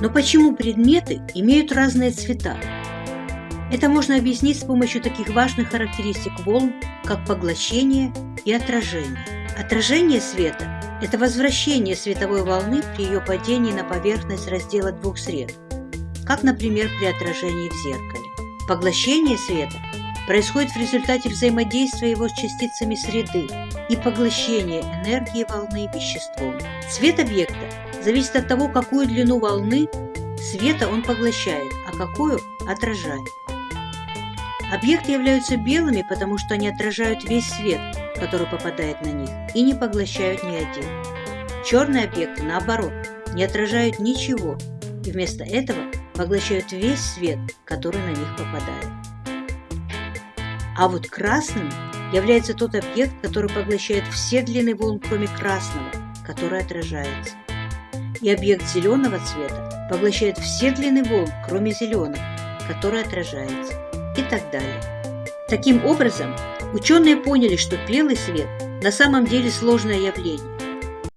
Но почему предметы имеют разные цвета? Это можно объяснить с помощью таких важных характеристик волн, как поглощение и отражение. Отражение света – это возвращение световой волны при ее падении на поверхность раздела двух сред, как, например, при отражении в зеркале. Поглощение света происходит в результате взаимодействия его с частицами среды и поглощения энергии волны веществом. Цвет объекта зависит от того, какую длину волны света он поглощает, а какую отражает. Объекты являются белыми, потому что они отражают весь свет, который попадает на них, и не поглощают ни один. Черные объекты, наоборот, не отражают ничего, и вместо этого поглощают весь свет, который на них попадает. А вот красным является тот объект, который поглощает все длины волн, кроме красного, который отражается. И объект зеленого цвета поглощает все длины волн, кроме зеленого, который отражается. И так далее. Таким образом, ученые поняли, что белый свет на самом деле сложное явление,